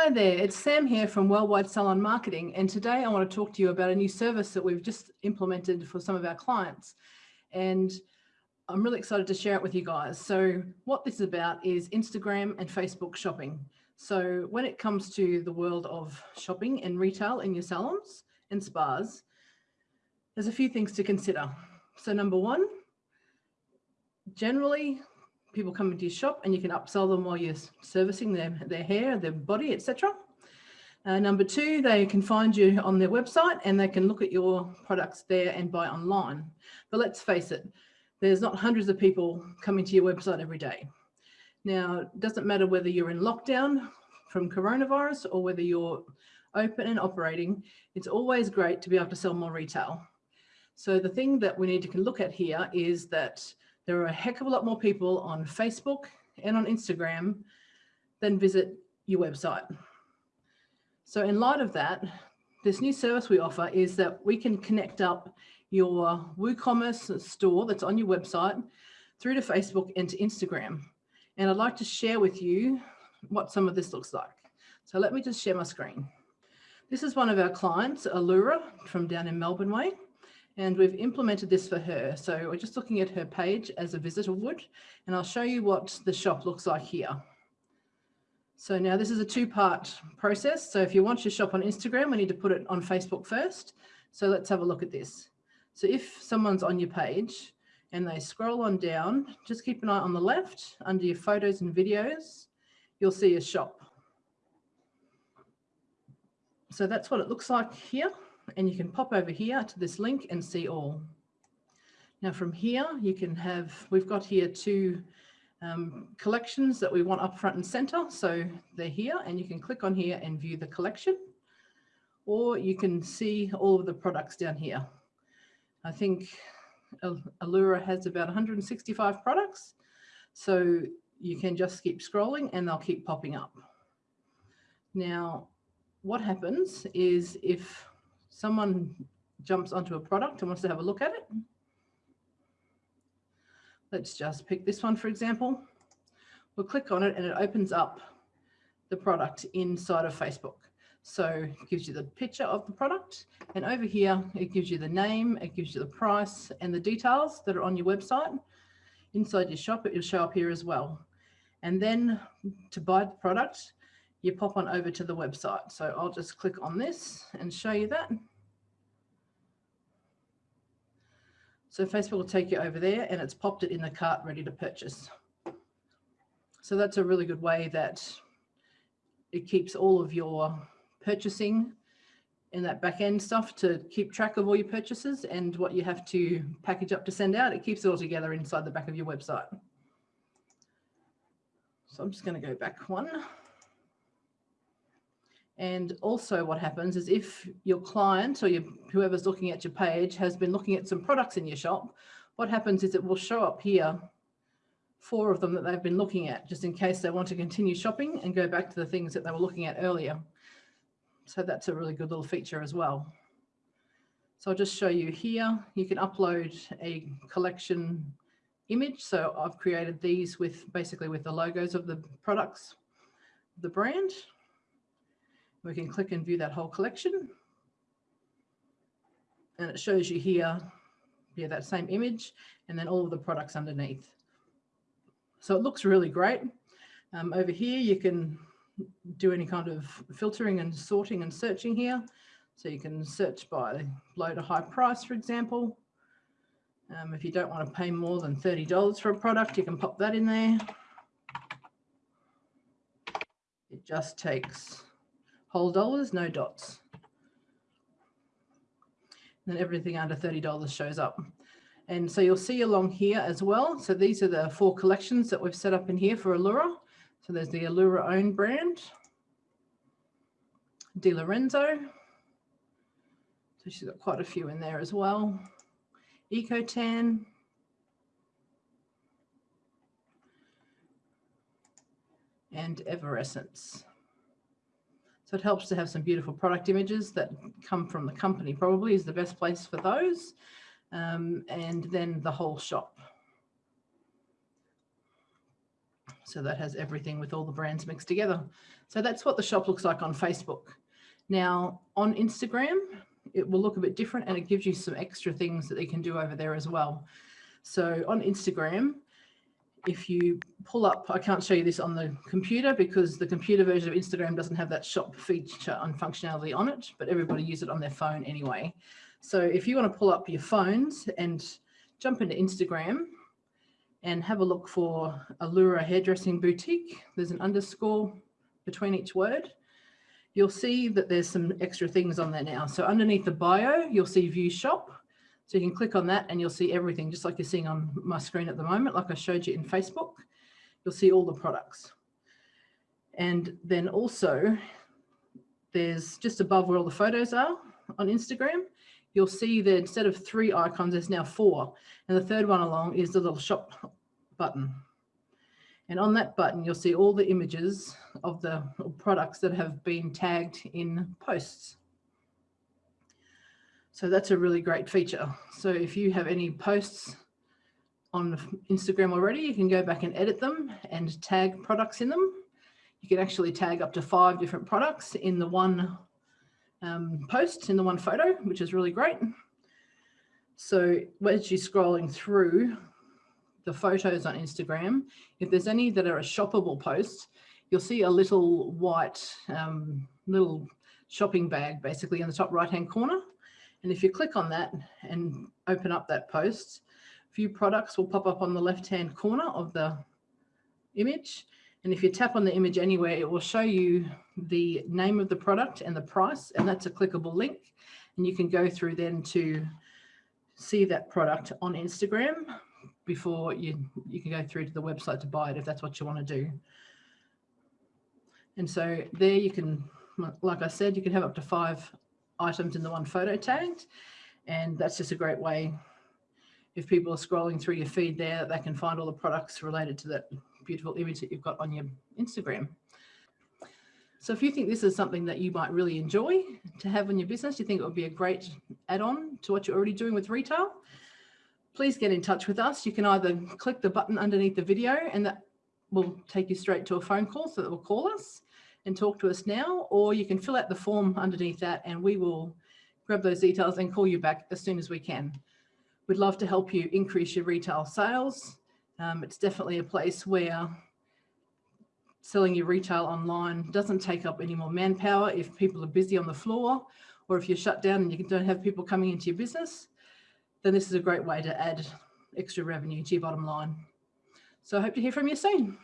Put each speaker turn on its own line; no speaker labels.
Hi there, it's Sam here from Worldwide Salon Marketing and today I want to talk to you about a new service that we've just implemented for some of our clients and I'm really excited to share it with you guys. So what this is about is Instagram and Facebook shopping. So when it comes to the world of shopping and retail in your salons and spas, there's a few things to consider. So number one, generally people come into your shop and you can upsell them while you're servicing their, their hair, their body, etc. Uh, number two, they can find you on their website and they can look at your products there and buy online. But let's face it, there's not hundreds of people coming to your website every day. Now, it doesn't matter whether you're in lockdown from coronavirus or whether you're open and operating, it's always great to be able to sell more retail. So the thing that we need to look at here is that there are a heck of a lot more people on Facebook and on Instagram than visit your website. So in light of that, this new service we offer is that we can connect up your WooCommerce store that's on your website through to Facebook and to Instagram. And I'd like to share with you what some of this looks like. So let me just share my screen. This is one of our clients, Allura from down in Melbourne Way and we've implemented this for her. So we're just looking at her page as a visitor would, and I'll show you what the shop looks like here. So now this is a two-part process. So if you want your shop on Instagram, we need to put it on Facebook first. So let's have a look at this. So if someone's on your page and they scroll on down, just keep an eye on the left under your photos and videos, you'll see a shop. So that's what it looks like here and you can pop over here to this link and see all. Now from here, you can have, we've got here two um, collections that we want up front and center. So they're here and you can click on here and view the collection or you can see all of the products down here. I think Allura has about 165 products. So you can just keep scrolling and they'll keep popping up. Now, what happens is if someone jumps onto a product and wants to have a look at it. Let's just pick this one, for example. We'll click on it and it opens up the product inside of Facebook. So it gives you the picture of the product and over here, it gives you the name, it gives you the price and the details that are on your website. Inside your shop, it will show up here as well. And then to buy the product, you pop on over to the website. So I'll just click on this and show you that. So Facebook will take you over there and it's popped it in the cart ready to purchase. So that's a really good way that it keeps all of your purchasing in that back end stuff to keep track of all your purchases and what you have to package up to send out. It keeps it all together inside the back of your website. So I'm just going to go back one. And also what happens is if your client or your, whoever's looking at your page has been looking at some products in your shop, what happens is it will show up here, four of them that they've been looking at, just in case they want to continue shopping and go back to the things that they were looking at earlier. So that's a really good little feature as well. So I'll just show you here, you can upload a collection image. So I've created these with basically with the logos of the products, the brand. We can click and view that whole collection. And it shows you here, yeah, that same image and then all of the products underneath. So it looks really great. Um, over here, you can do any kind of filtering and sorting and searching here. So you can search by low to high price, for example. Um, if you don't want to pay more than $30 for a product, you can pop that in there. It just takes whole dollars, no dots. Then everything under $30 shows up. And so you'll see along here as well. So these are the four collections that we've set up in here for Allura. So there's the Allura own brand, De Lorenzo. So she's got quite a few in there as well. Ecotan. And Everescents. So it helps to have some beautiful product images that come from the company probably is the best place for those. Um, and then the whole shop. So that has everything with all the brands mixed together. So that's what the shop looks like on Facebook. Now on Instagram, it will look a bit different and it gives you some extra things that you can do over there as well. So on Instagram, if you pull up, I can't show you this on the computer because the computer version of Instagram doesn't have that shop feature and functionality on it, but everybody use it on their phone anyway. So if you want to pull up your phones and jump into Instagram and have a look for Allura Hairdressing Boutique, there's an underscore between each word. You'll see that there's some extra things on there now. So underneath the bio, you'll see view shop. So you can click on that and you'll see everything just like you're seeing on my screen at the moment, like I showed you in Facebook. You'll see all the products. And then also there's just above where all the photos are on Instagram, you'll see that instead of three icons, there's now four. And the third one along is the little shop button. And on that button, you'll see all the images of the products that have been tagged in posts. So that's a really great feature. So if you have any posts on Instagram already, you can go back and edit them and tag products in them. You can actually tag up to five different products in the one um, post, in the one photo, which is really great. So as you're scrolling through the photos on Instagram, if there's any that are a shoppable post, you'll see a little white um, little shopping bag basically in the top right hand corner. And if you click on that and open up that post, few products will pop up on the left-hand corner of the image. And if you tap on the image anywhere, it will show you the name of the product and the price, and that's a clickable link. And you can go through then to see that product on Instagram before you, you can go through to the website to buy it if that's what you want to do. And so there you can, like I said, you can have up to five items in the one photo tagged. And that's just a great way if people are scrolling through your feed there, they can find all the products related to that beautiful image that you've got on your Instagram. So if you think this is something that you might really enjoy to have in your business, you think it would be a great add-on to what you're already doing with retail, please get in touch with us. You can either click the button underneath the video and that will take you straight to a phone call so that will call us and talk to us now, or you can fill out the form underneath that and we will grab those details and call you back as soon as we can. We'd love to help you increase your retail sales. Um, it's definitely a place where selling your retail online doesn't take up any more manpower if people are busy on the floor or if you're shut down and you don't have people coming into your business, then this is a great way to add extra revenue to your bottom line. So I hope to hear from you soon.